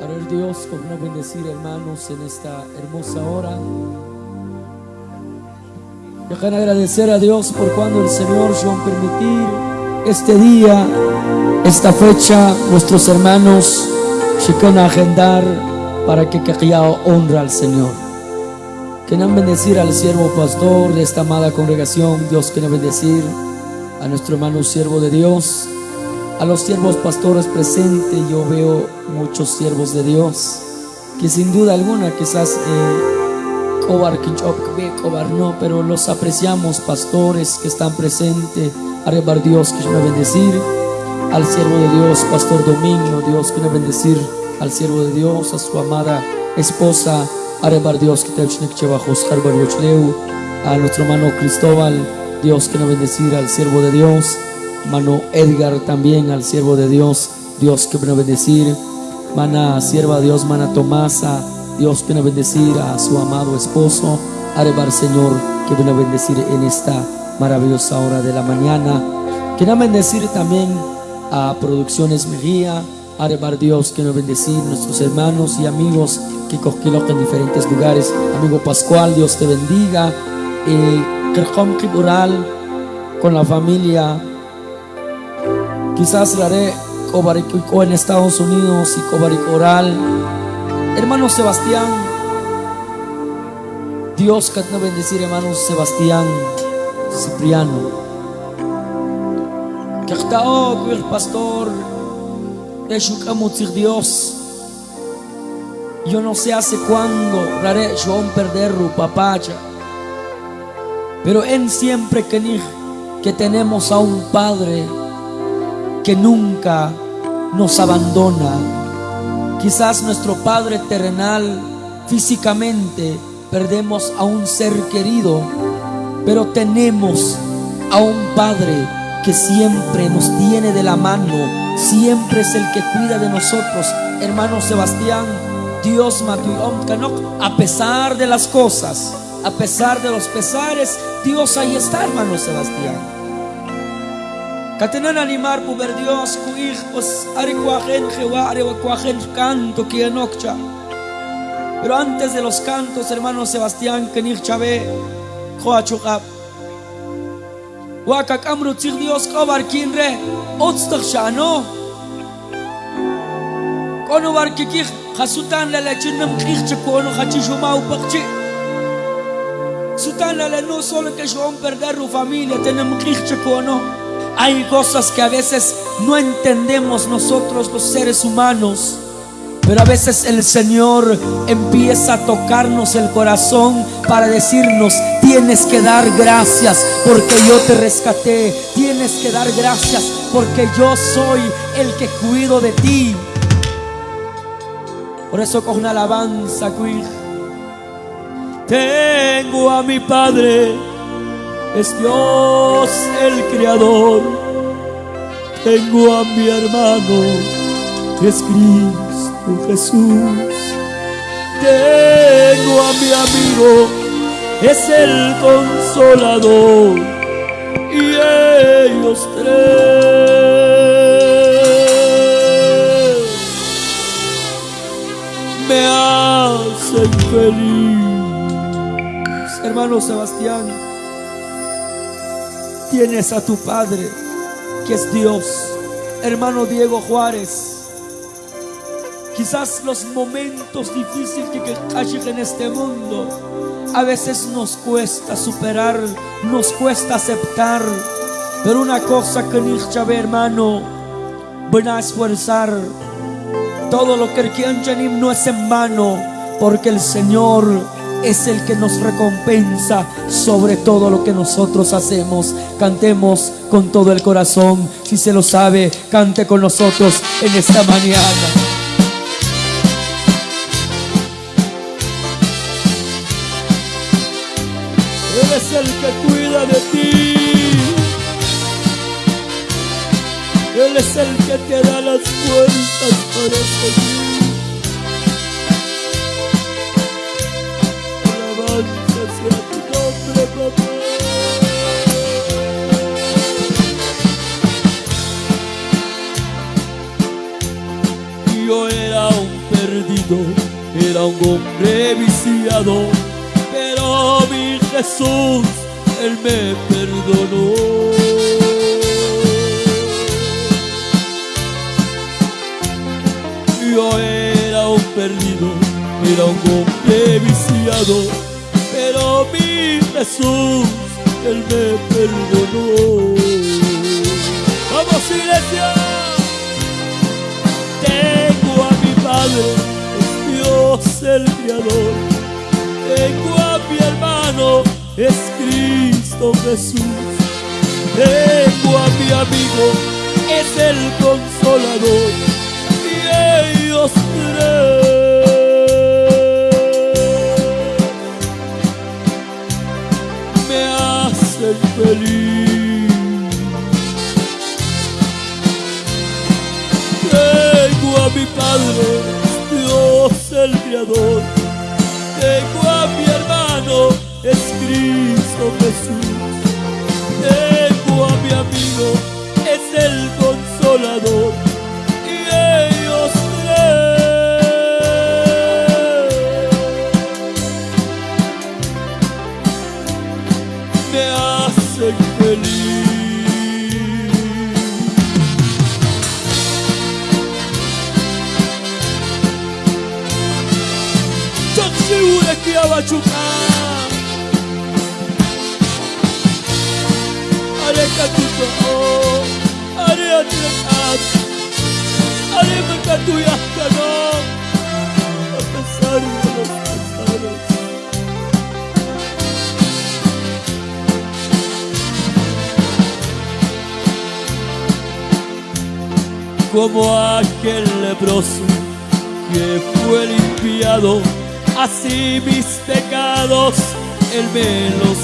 Para Dios, como no bendecir hermanos en esta hermosa hora. Dejan agradecer a Dios por cuando el Señor a permitir este día, esta fecha, nuestros hermanos se a agendar para que haya honra al Señor. No bendecir al siervo pastor de esta amada congregación, Dios que no bendecir a nuestro hermano siervo de Dios, a los siervos pastores presentes, yo veo muchos siervos de Dios, que sin duda alguna quizás eh, no, pero los apreciamos pastores que están presentes, rebar Dios que me bendecir, al siervo de Dios, Pastor Domingo, Dios que me bendecir, al siervo de Dios, a su amada esposa, rebar Dios que te a nuestro hermano Cristóbal, Dios que nos bendecir al siervo de Dios, Mano Edgar también al siervo de Dios, Dios que nos bendecir, Mana sierva de Dios, Mana Tomasa, Dios que nos bendecir a su amado esposo, Arebar Señor, que viene a bendecir en esta maravillosa hora de la mañana, que nos bendecir también a Producciones Mejía, Arebar Dios, que nos bendecir nuestros hermanos y amigos que cogió en diferentes lugares, amigo Pascual, Dios te bendiga, y Kerhom Kibural con la familia Quizás haré Cobarico en Estados Unidos y Cobaricoral. Hermano Sebastián, Dios que te bendecir, hermano Sebastián Cipriano. Que el pastor, Dios. Yo no sé hace cuándo haré yo perder papacha. Pero en siempre que, que tenemos a un Padre que nunca nos abandona. Quizás nuestro Padre terrenal físicamente perdemos a un ser querido, pero tenemos a un Padre que siempre nos tiene de la mano, siempre es el que cuida de nosotros. Hermano Sebastián, Dios a pesar de las cosas, a pesar de los pesares, Dios ahí está, hermano Sebastián. Katenan animar puber Dios kuij pues ari kuajen jewa ari kuajen canto kienokcha. Pero antes de los cantos, hermano Sebastián, kenich chabe, joachukap. Wakak amru tzig Dios kobar kinre, otztak shano. Kono war kikich, hasutan la la chinam kich chakono hachishuma upakchi. Sutan la no solo que yo perder su familia, tenemos kich chakono. Hay cosas que a veces no entendemos nosotros los seres humanos. Pero a veces el Señor empieza a tocarnos el corazón para decirnos, tienes que dar gracias porque yo te rescaté. Tienes que dar gracias porque yo soy el que cuido de ti. Por eso con una alabanza, Tengo a mi Padre es Dios el Creador. Tengo a mi hermano, es Cristo Jesús. Tengo a mi amigo, es el consolador. Y ellos tres me hacen feliz. Hermano Sebastián tienes a tu Padre, que es Dios. Hermano Diego Juárez, quizás los momentos difíciles que hay en este mundo, a veces nos cuesta superar, nos cuesta aceptar. Pero una cosa que ni hermano, van a esforzar. Todo lo que el no es en vano, porque el Señor es el que nos recompensa sobre todo lo que nosotros hacemos. Cantemos con todo el corazón. Si se lo sabe, cante con nosotros en esta mañana. Él es el que cuida de ti. Él es el que te da las fuerzas para seguir. Era un hombre viciado, pero mi Jesús, Él me perdonó. Yo era un perdido, era un hombre viciado, pero mi Jesús, Él me perdonó. ¡Vamos, iglesia! Tengo a mi Padre, Dios el Creador. Tengo a mi hermano, es Cristo Jesús. Tengo a mi amigo, es el Consolador. Y ellos tres me hacen feliz. Tengo a mi Padre, Creador. Tengo a mi hermano, es Cristo Jesús. Tengo a mi amigo, es el Consolador. Makatuyakano A pesar de los como aquel leproso que fue limpiado, así mis pecados Él me los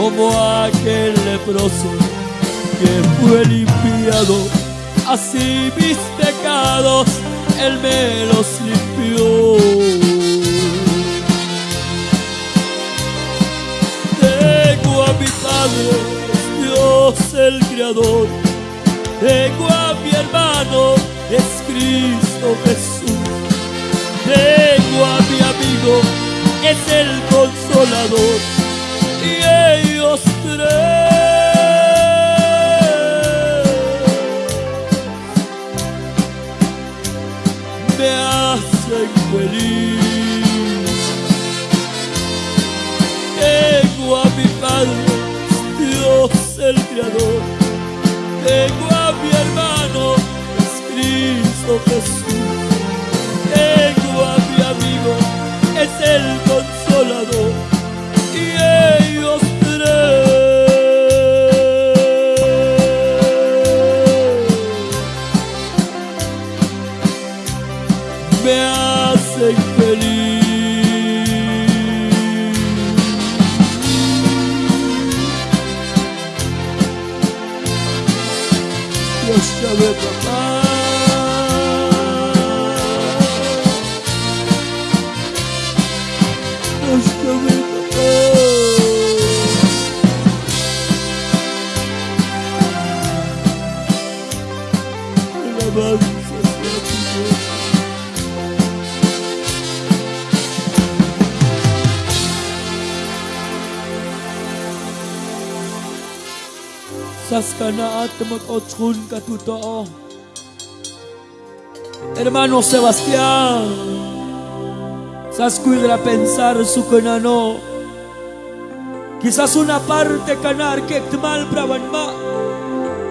Como aquel leproso que fue limpiado, así mis pecados Él me los limpió. Tengo a mi Padre, Dios el Creador. Tengo a mi hermano, es Cristo Jesús. Tengo a mi amigo, es el Consolador. Y me hacen feliz. Tengo a mi Padre, Dios el Creador. Tengo a mi hermano, es Cristo Jesús. Tengo a mi amigo, es el Consolador. Hermano Sebastián, sascuidra pensar su canano. Quizás una parte canar que mal brabanma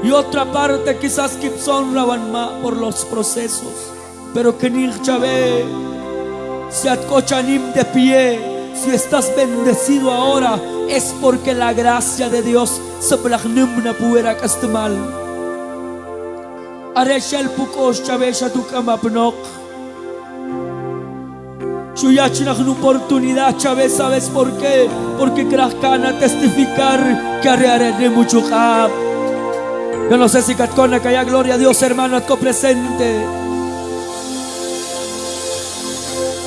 y otra parte quizás kipson rabanma por los procesos. Pero que ni chave, si atcochanim de pie, si estás bendecido ahora, es porque la gracia de Dios se plagnumna puera castemal. Areshel pukos chavesha tu kamapnok. Chuyachinach una oportunidad, Chávez, ¿sabes por qué? Porque Krahkana testificar que de mucho. Yo no sé si Katcona que haya gloria a Dios, hermano, atco presente.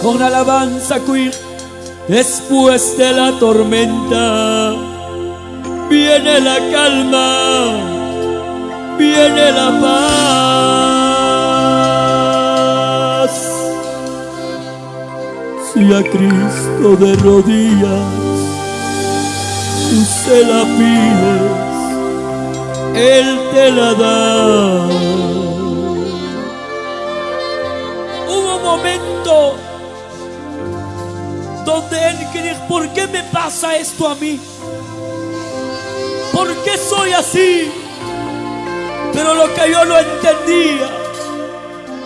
Con alabanza, cuir. Después de la tormenta viene la calma. viene la paz. Si a Cristo de rodillas tú se la pides, Él te la da. Hubo un momento donde Él quería, ¿por qué me pasa esto a mí? ¿Por qué soy así? Pero lo que yo no entendía,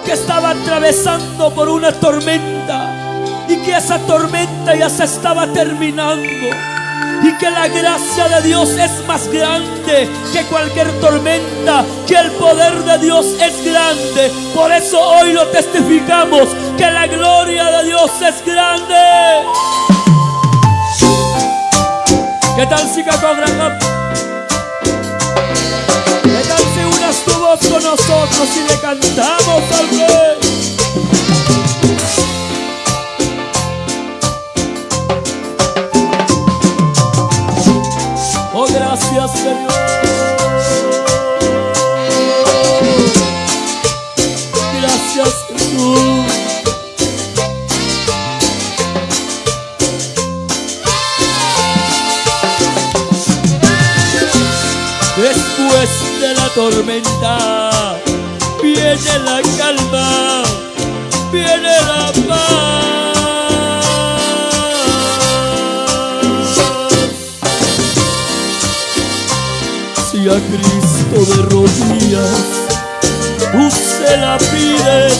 que estaba atravesando por una tormenta y que esa tormenta ya se estaba terminando. Y que la gracia de Dios es más grande que cualquier tormenta, que el poder de Dios es grande. Por eso hoy lo testificamos, que la gloria de Dios es grande. ¿Qué tal si con nosotros y le cantamos al rey. Tormenta viene la calma, viene la paz. Si a Cristo de rodillas tú la pides,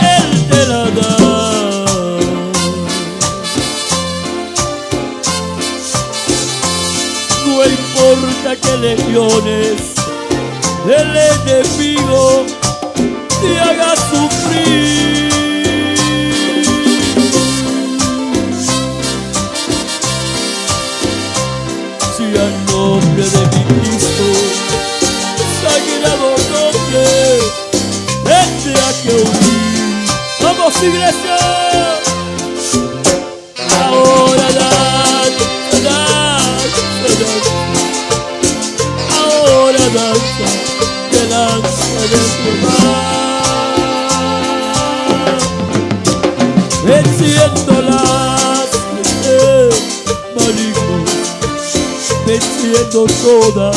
Él te la da. importa que legiones del enemigo te haga sufrir. Si al nombre de mi Cristo, sagrado nombre, tendrá que huir. Vamos iglesia. Venciendo las malignos, venciendo toda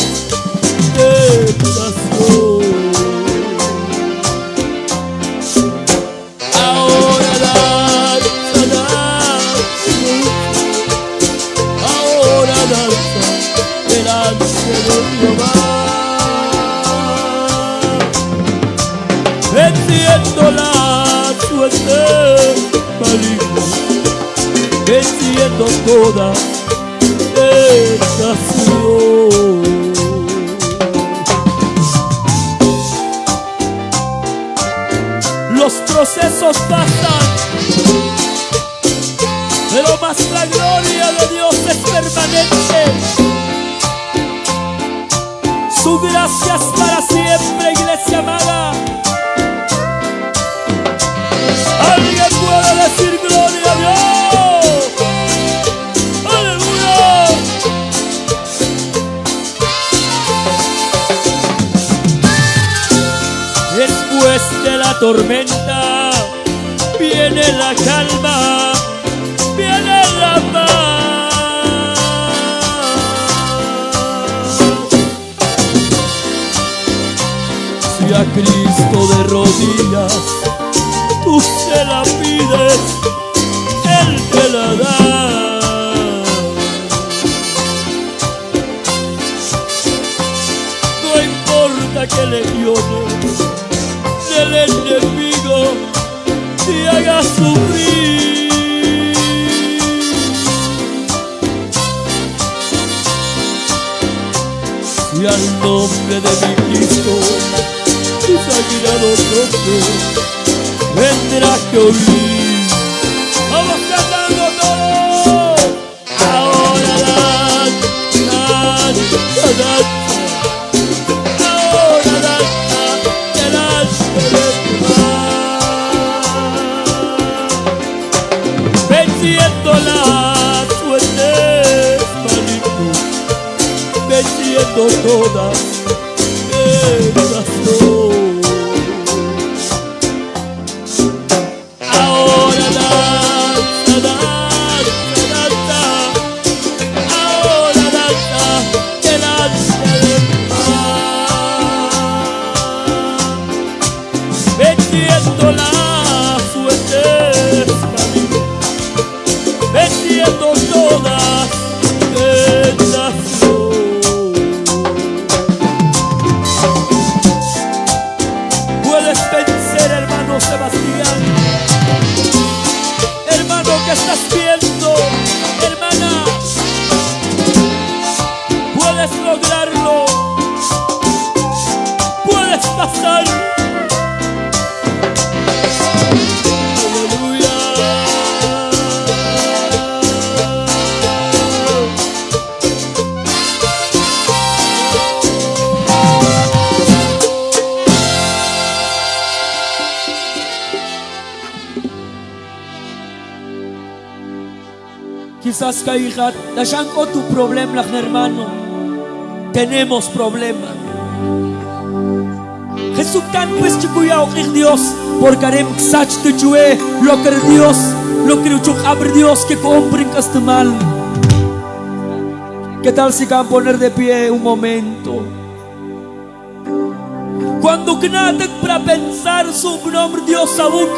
vendrá que oír. Vamos kaihat, dashan ko tu problem lang hermano. Tenemos problema. Jesús tan pues chikuya ok Dios, porque harem ksach tu chue, lo que Dios, lo que uchuk abre Dios que compren mal. ¿Qué tal si can poner de pie un momento? Cuando nada para pensar su nombre Dios sabuk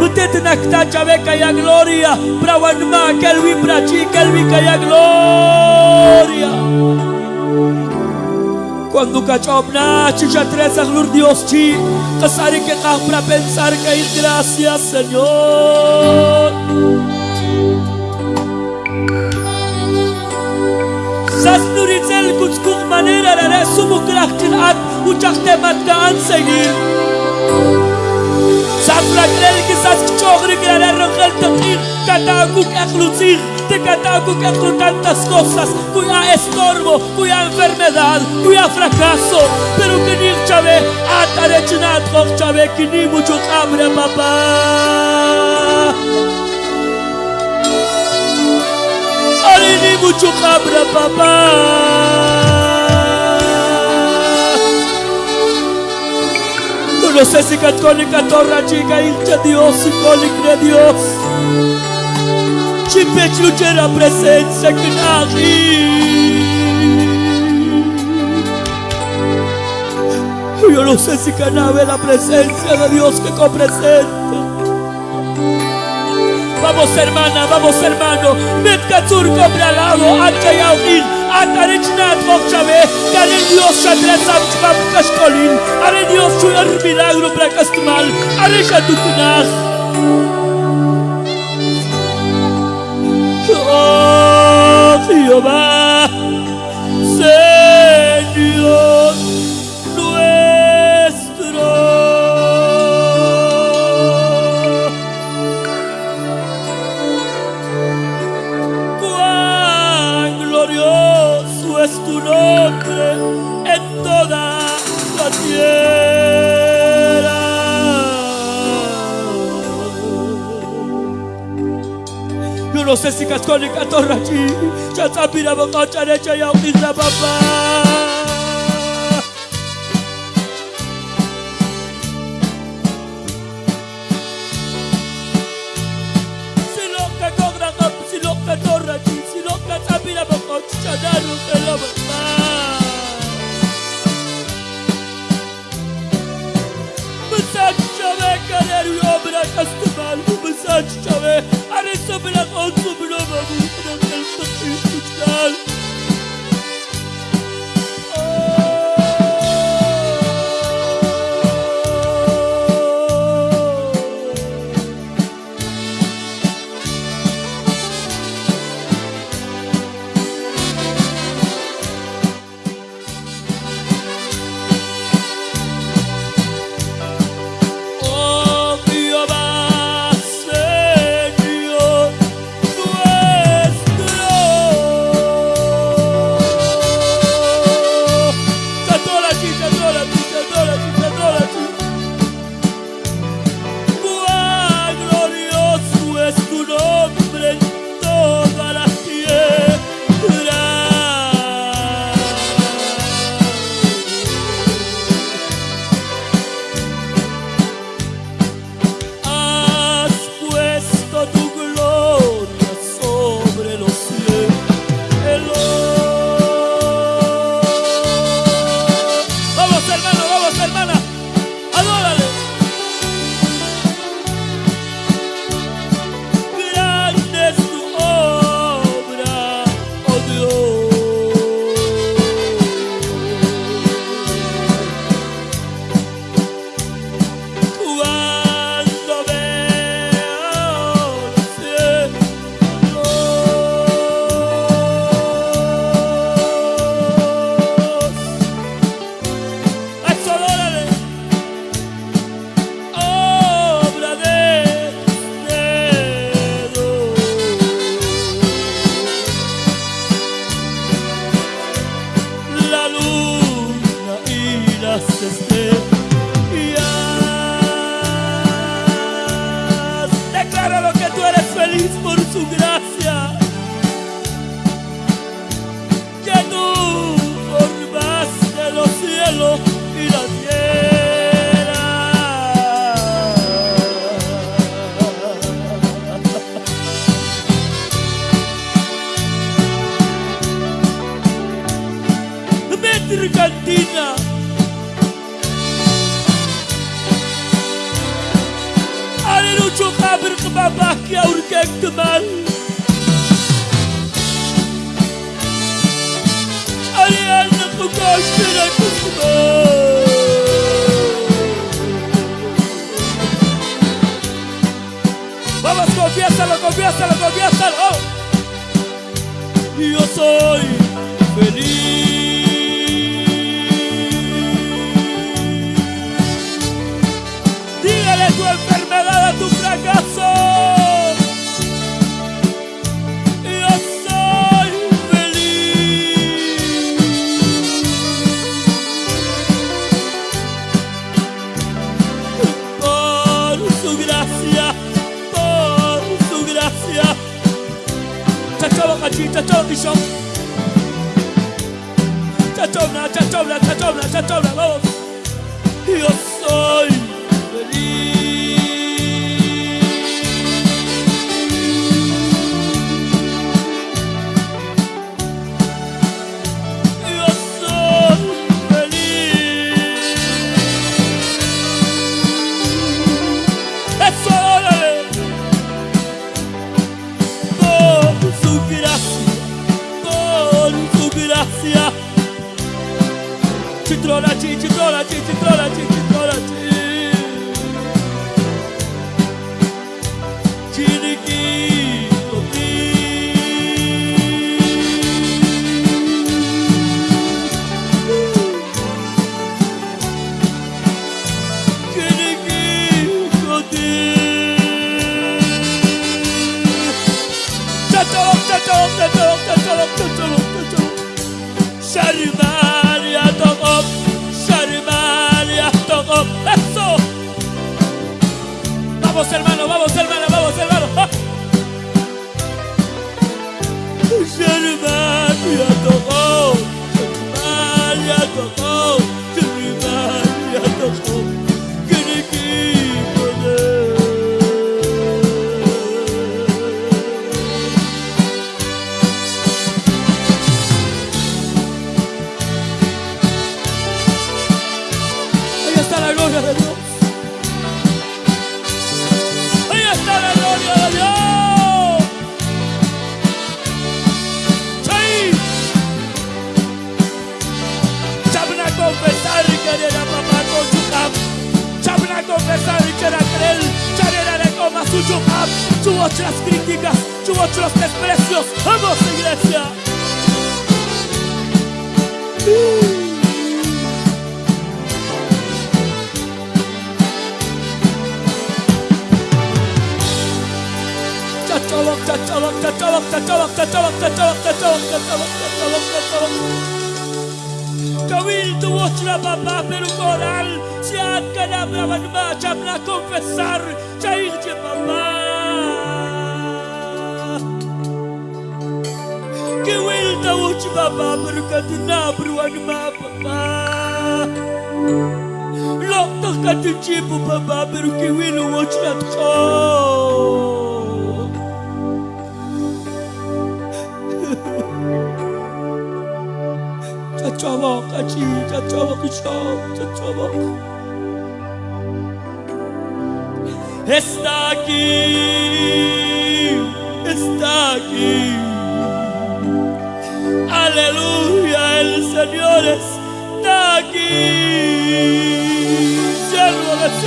Mutete nakta chabe kaya gloria. Prawan ma kelwi prachi kelwi kaya gloria. Cuando cachob na chicha tres aglur Dios chi Kasari que para pensar que hay gracias Señor. Sas nuritzel kutskuk manera rare sumu krachtin at Uchak temat ka an seguir Safrakrel quizás chogre que la rogel teqir Katakuk eklutzir Te katakuk eklu tantas cosas Cuya estorbo, cuya enfermedad Cuya fracaso Pero que ni chave Atare chinat kok chave Que ni mucho abre papá ni mucho abre papá no sé si católica torra chica hincha Dios cólica Dios. Chipech luchera presencia que Yo no sé si canabe la presencia de Dios que copresenta. Vamos hermana, vamos hermano, Metkatsur compra al lado, ancha y Atarichnat Mokchave, Kare Dios Shadresam Chvap Kashkolin, Are Dios Chuyar Milagro Prakastmal, Are Shatukunach. Oh, Jehová, no sé si católica torra allí, soy feliz. Jeśli czatowni są Czatowna, czatowna, czatowna, no I osoj, Gracias,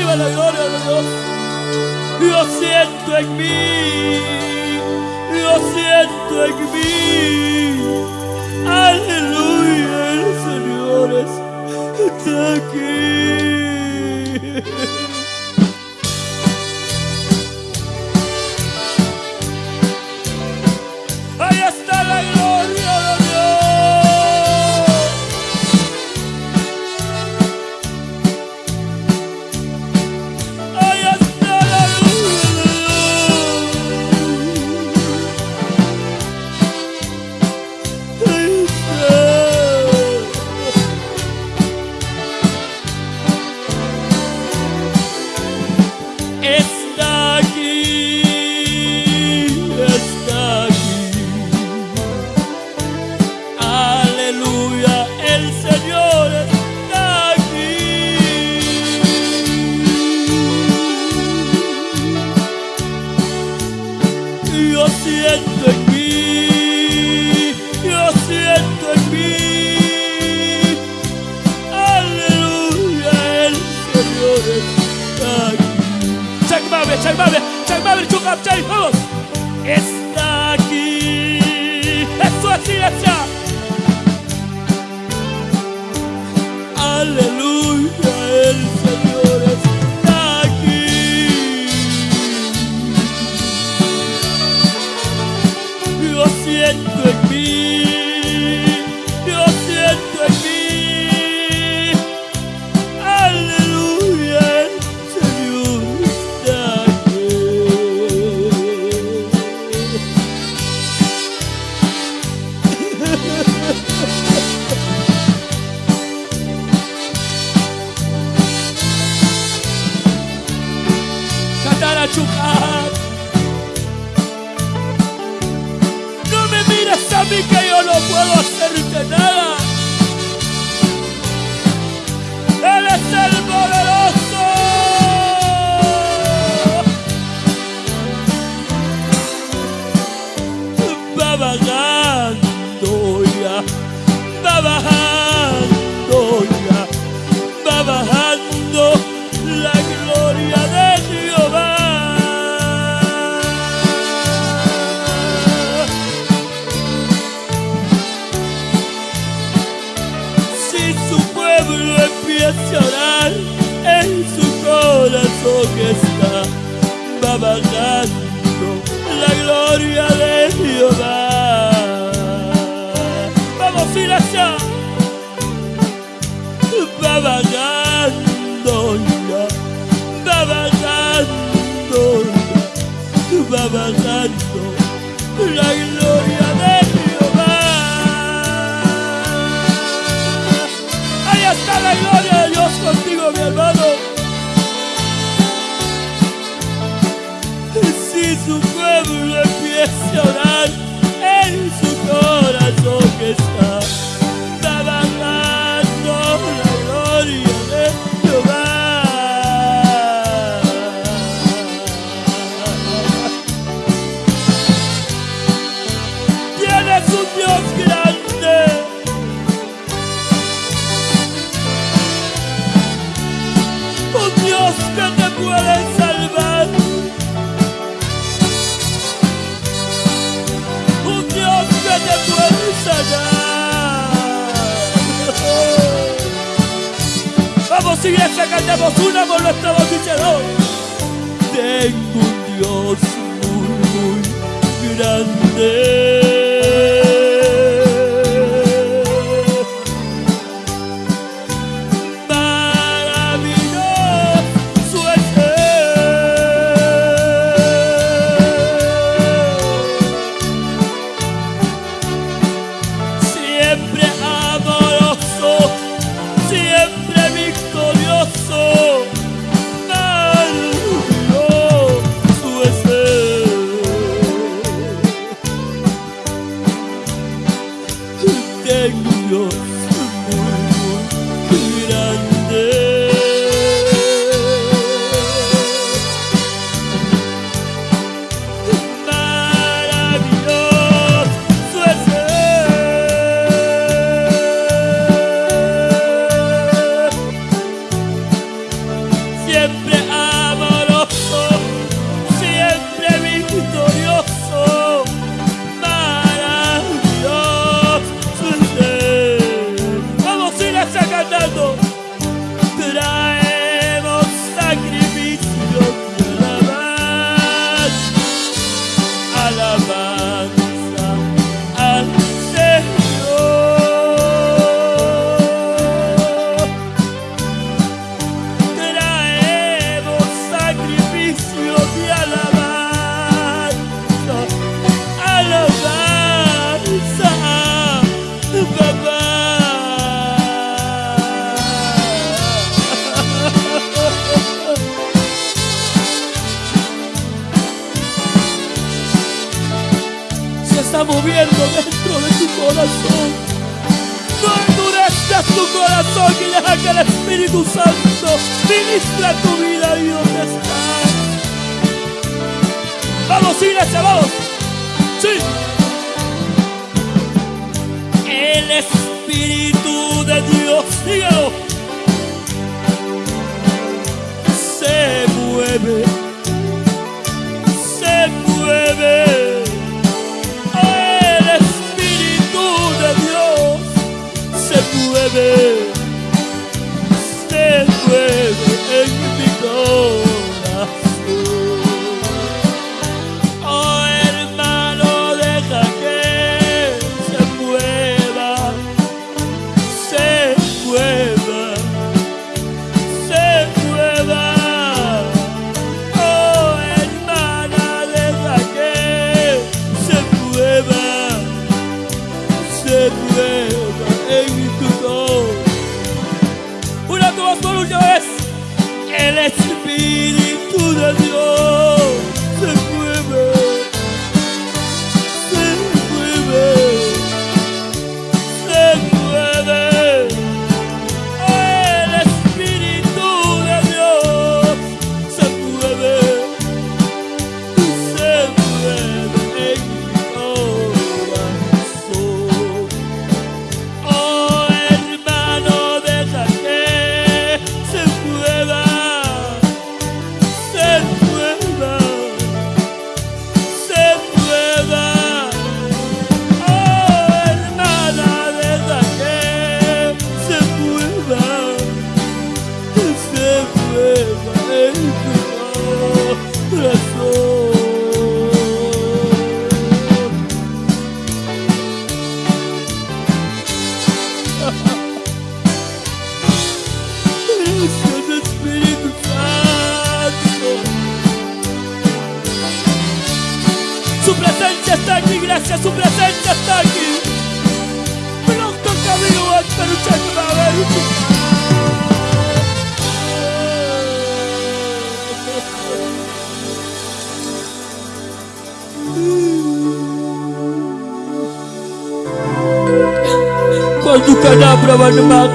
recibe la gloria de Dios. Lo siento en mí, lo siento en mí. Aleluya, el Señor está aquí.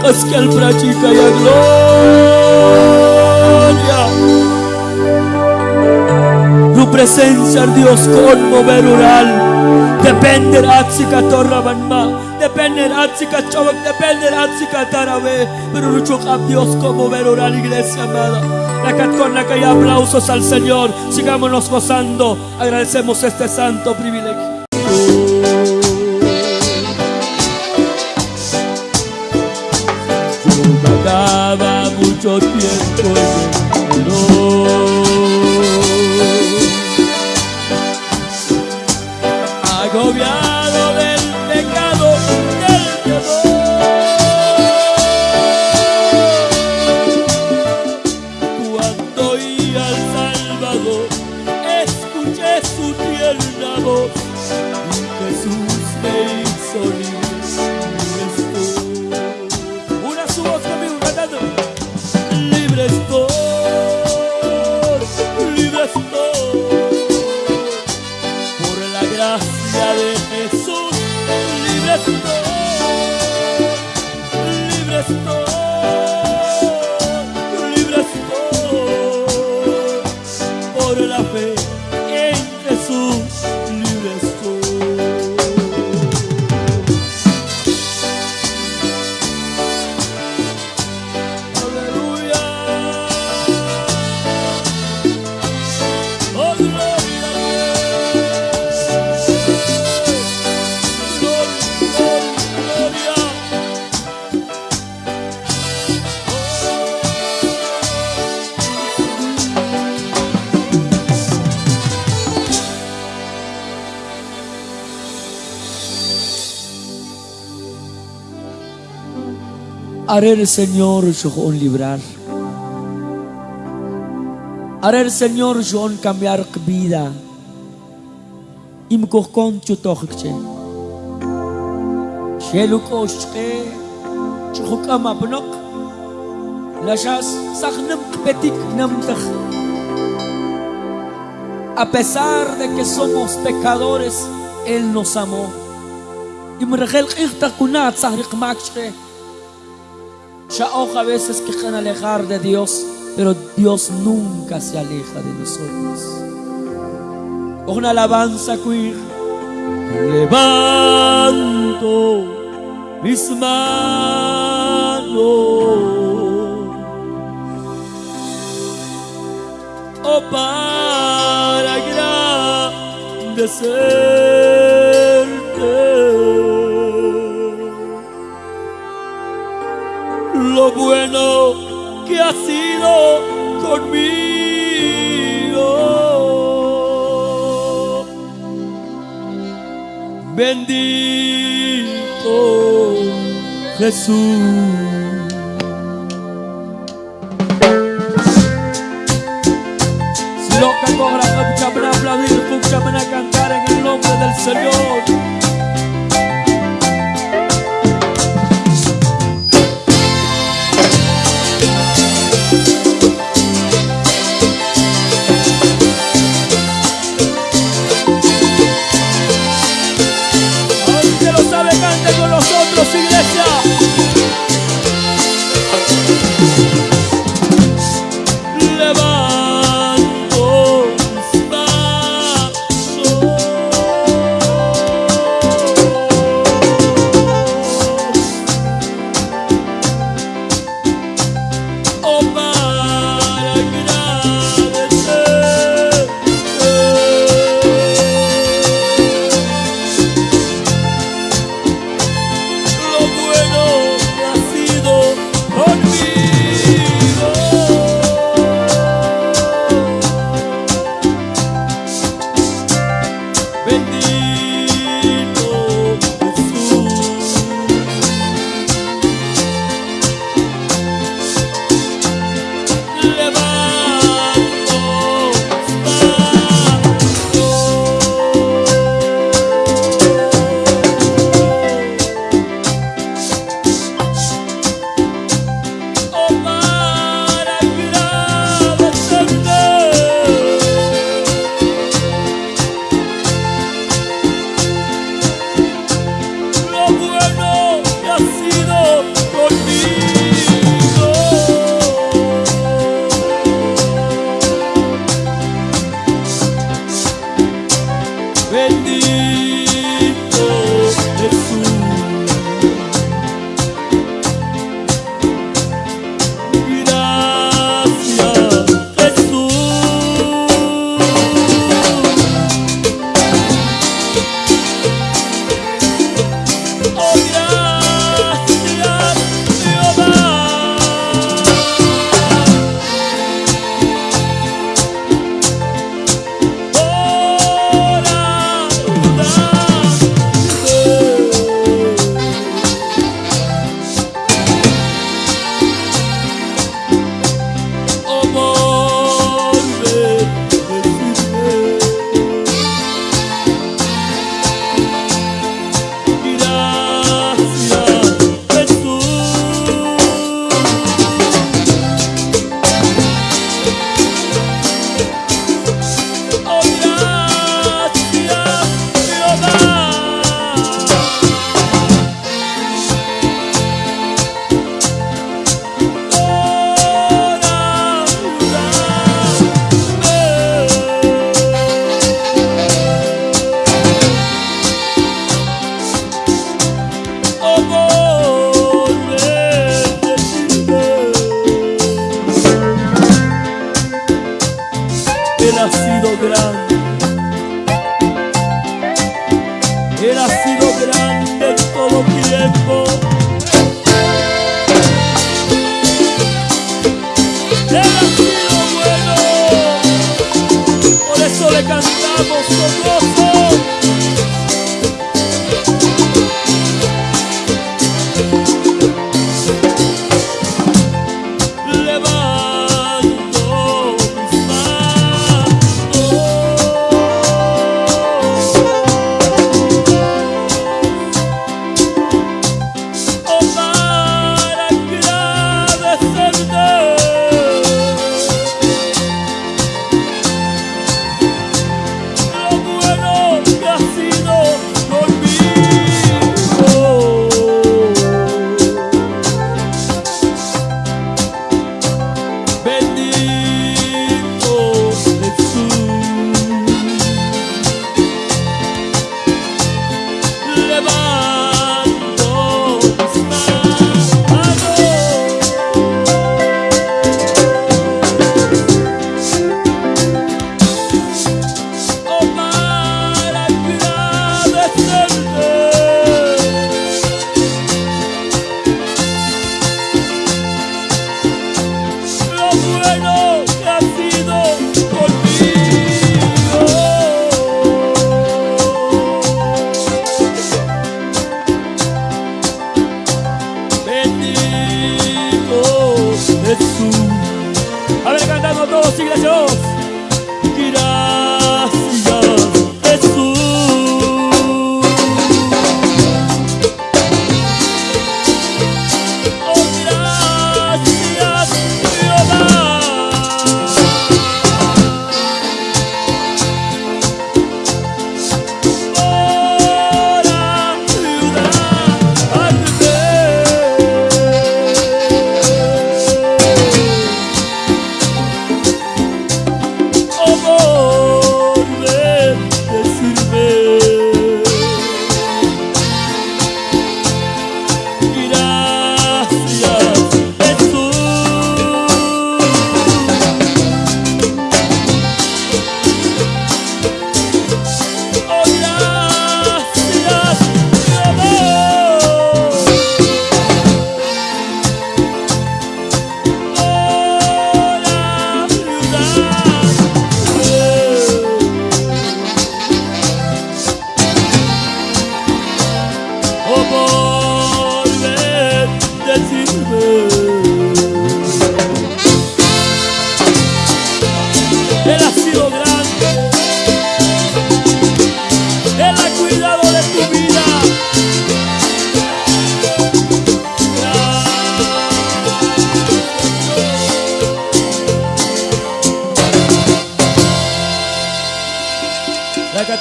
Y a gloria. Tu presencia, Dios, conmover oral. Depende Ratsika Torra Banma. Depende Ratsika Chavak. Depende Ratsika Tarabe. Pero lucho a Dios conmover oral, iglesia amada. La con la que hay aplausos al Señor. Sigámonos gozando. Agradecemos este santo privilegio. Agobiado del Haré el Señor un librar. Haré el Señor un cambiar vida. Im kokon chutochche. Sheluk oshke. Chukuk amabnok. Lashas sachnam petik namtach. A pesar de que somos pecadores, Él nos amó. Y me regel kunat sahrik makshke. Shaoja a veces quejan alejar de Dios, pero Dios nunca se aleja de nosotros. Una alabanza queer. Levanto mis manos. Oh, para engrandecerte. Bueno que ha sido conmigo. Bendito Jesús. Loca cobra, escúchame a aplaudir, escúchame a cantar en el nombre del Señor.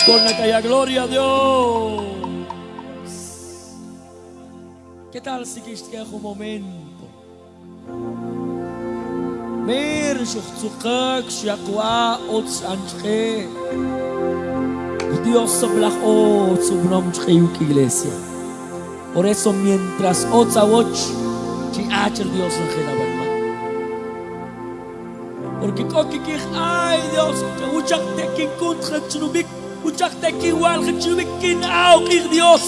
Con la gloria a Dios. ¿Qué tal si quieres un momento? Mir shakwa ots anche. Dios soblach ots ubnom chayuk iglesia. Por eso mientras ots awoch chi acher Dios en genabalma. Porque koki kich ay Dios que uchak tekin kuntra chnubik uchak tekin wal chnubik kin au kich Dios.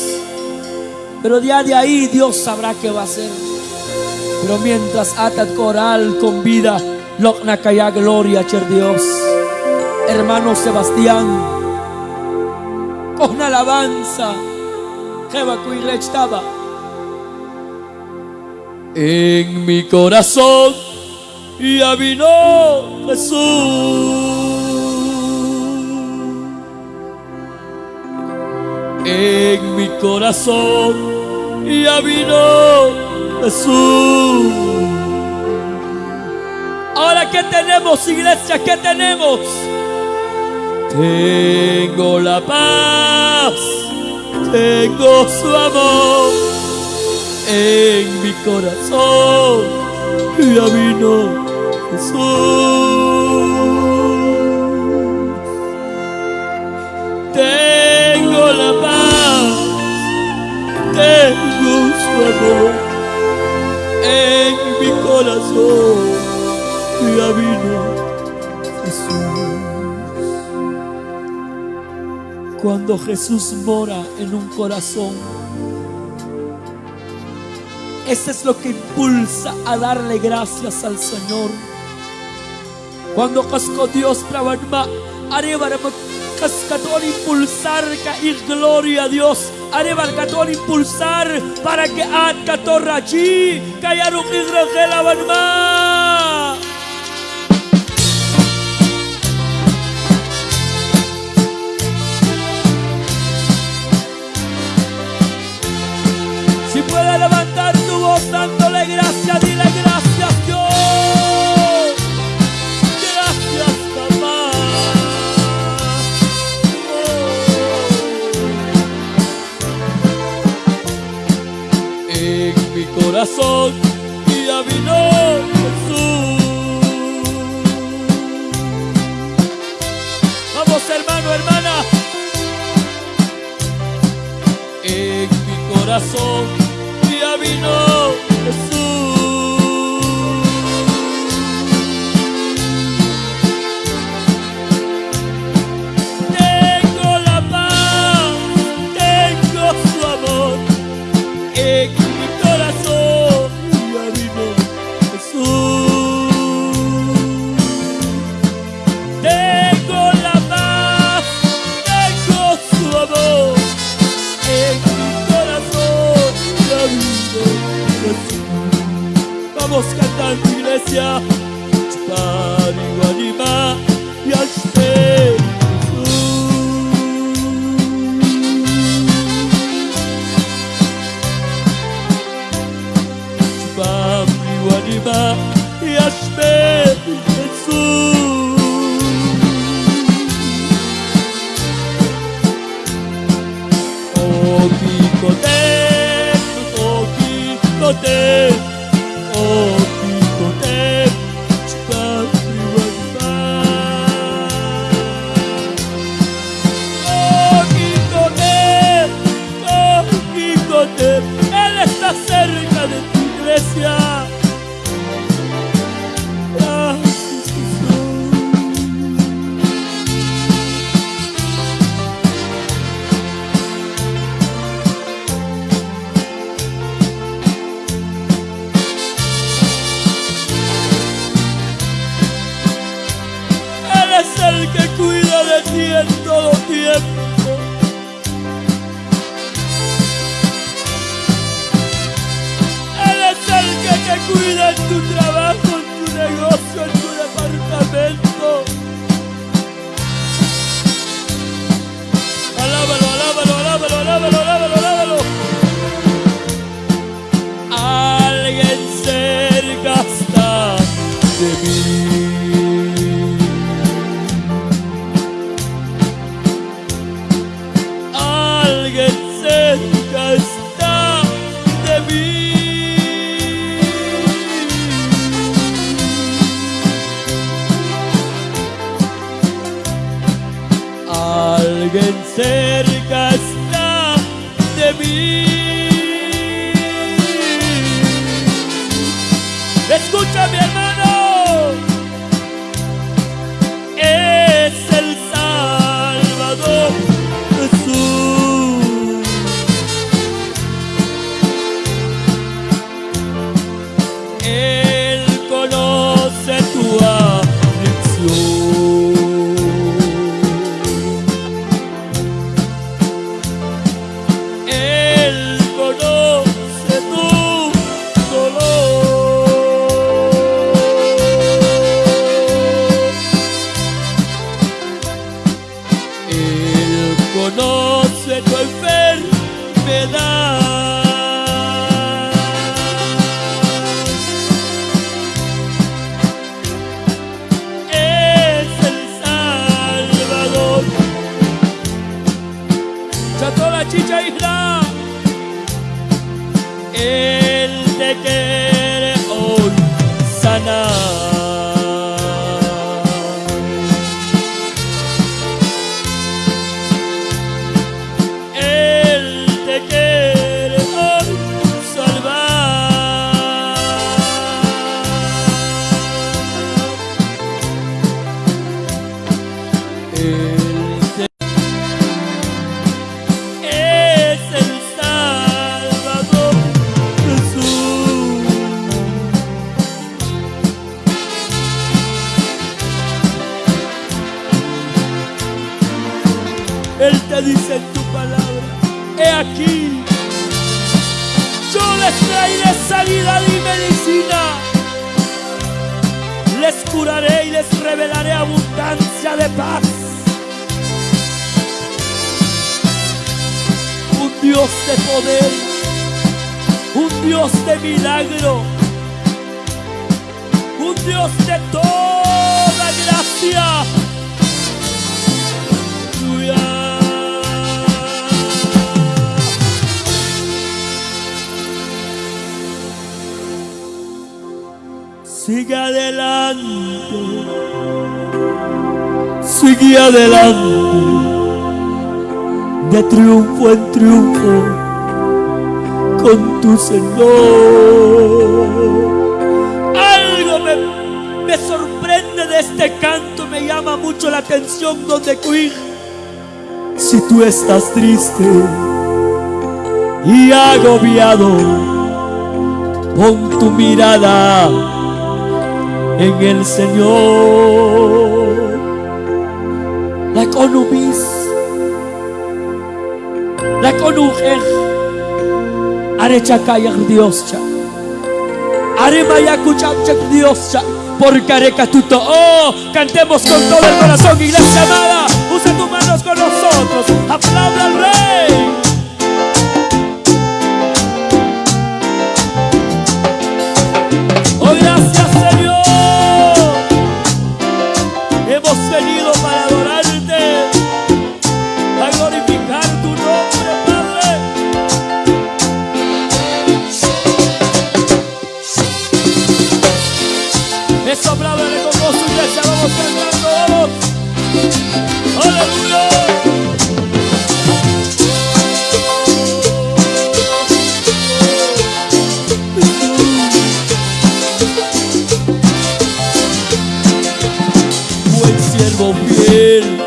Pero día de ahí Dios sabrá qué va a hacer. Pero mientras atat coral con vida, Lokna kaya gloria cher Dios. Hermano Sebastián, con alabanza, estaba. En mi corazón ya vino Jesús. En mi corazón ya vino Jesús. Ahora, ¿qué tenemos, iglesia? ¿Qué tenemos? Tengo la paz, tengo su amor en mi corazón. Ya vino Jesús. Tengo su amor en mi corazón ya vino Jesús. Cuando Jesús mora en un corazón, eso es lo que impulsa a darle gracias al Señor. Cuando casco Dios trabaja, arriba cascatón impulsar ir gloria a Dios. Arriba el impulsar para que ad catorra allí, callaron Israel abanma. Si puede levantar tu voz dándole gracias corazón ya vino Jesús. Vamos hermano, hermana. En mi corazón via Spari anima e aspetti Spari anima e o Gesù Oh, que te Dios de poder, un Dios de milagro, un Dios de toda gracia. Sigue adelante, sigue adelante de triunfo en triunfo con tu Señor. Algo me, me sorprende de este canto, me llama mucho la atención donde Queen, si tú estás triste y agobiado, pon tu mirada en el Señor. La economista reconocer. Arechakayach Dios cha. Aremayakuchachak Dios cha. Por carecatuto. Oh, cantemos con todo el corazón, iglesia amada. Usa tus manos con nosotros. Aplauda al Rey. dele.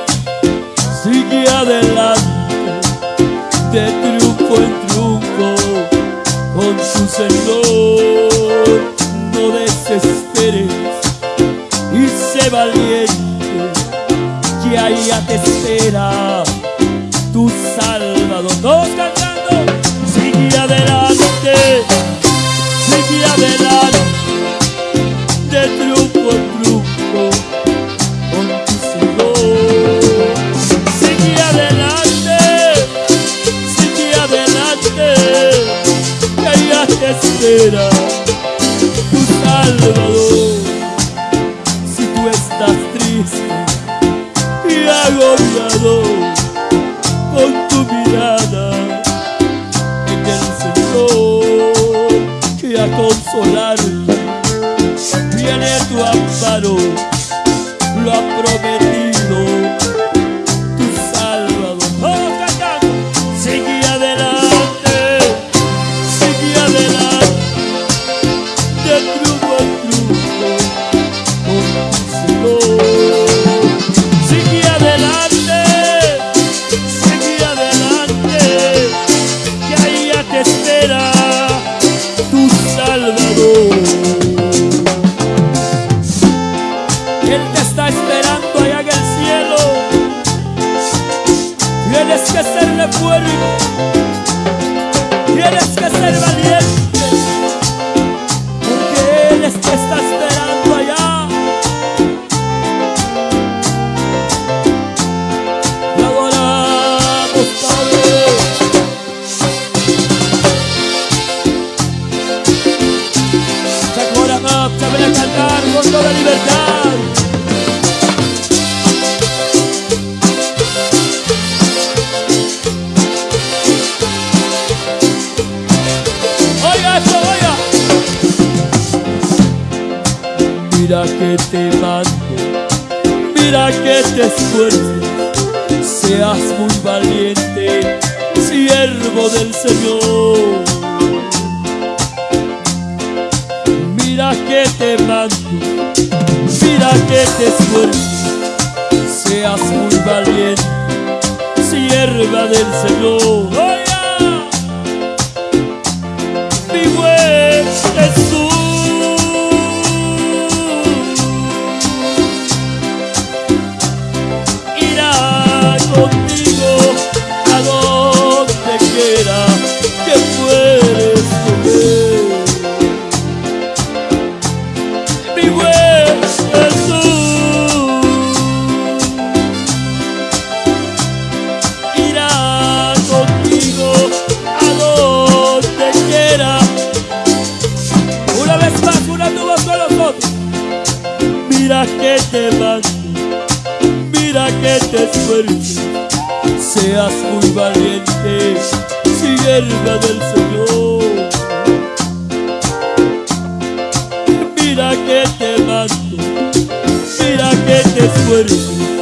Peru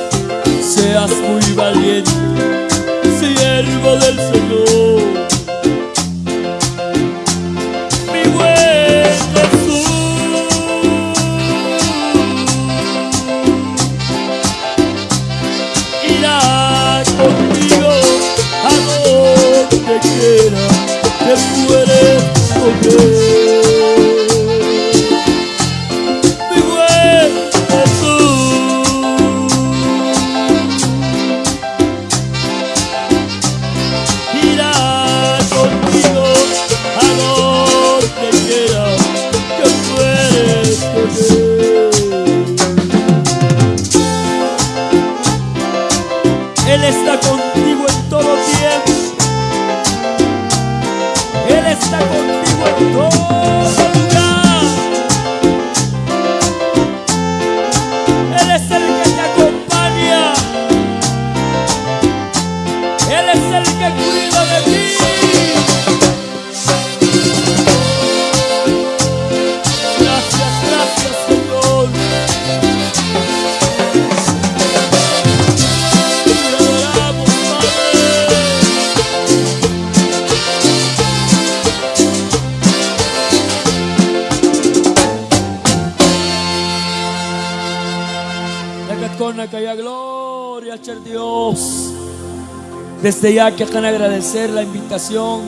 Desde ya quejan agradecer la invitación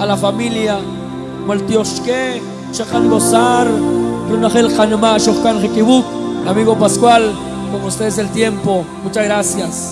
a la familia, como Shahan Gozar, Brunagel Hanema, Shokan Hekibuk, amigo Pascual, con ustedes el tiempo. Muchas gracias.